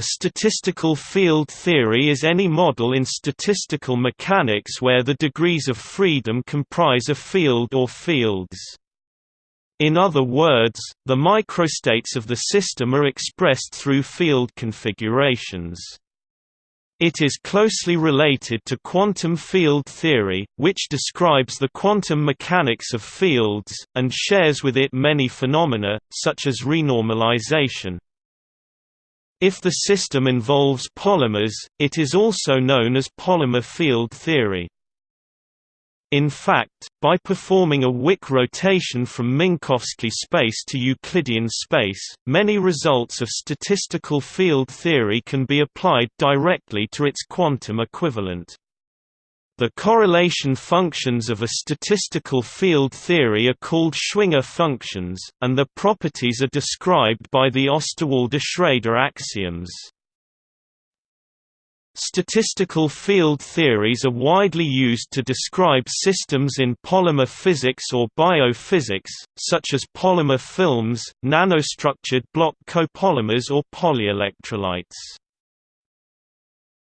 A statistical field theory is any model in statistical mechanics where the degrees of freedom comprise a field or fields. In other words, the microstates of the system are expressed through field configurations. It is closely related to quantum field theory, which describes the quantum mechanics of fields, and shares with it many phenomena, such as renormalization. If the system involves polymers, it is also known as polymer field theory. In fact, by performing a Wick rotation from Minkowski space to Euclidean space, many results of statistical field theory can be applied directly to its quantum equivalent. The correlation functions of a statistical field theory are called Schwinger functions, and their properties are described by the Osterwalder-Schrader axioms. Statistical field theories are widely used to describe systems in polymer physics or biophysics, such as polymer films, nanostructured block copolymers or polyelectrolytes.